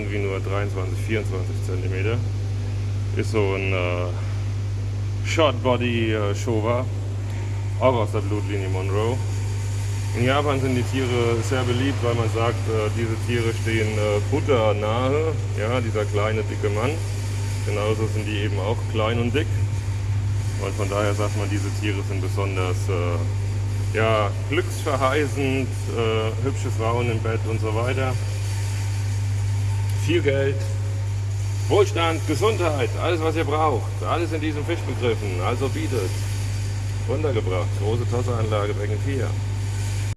irgendwie nur 23, 24 cm. Ist so ein äh, Short Body äh, Showa, auch aus der Blutlinie Monroe. In Japan sind die Tiere sehr beliebt, weil man sagt, äh, diese Tiere stehen äh, Butter nahe. Ja, dieser kleine, dicke Mann. Genauso sind die eben auch klein und dick. Und von daher sagt man, diese Tiere sind besonders äh, ja, glücksverheißend, äh, hübsche Frauen im Bett und so weiter. Viel Geld, Wohlstand, Gesundheit, alles was ihr braucht, alles in diesem Fisch begriffen. Also bietet. Runtergebracht, große Tosseranlage, Becken 4.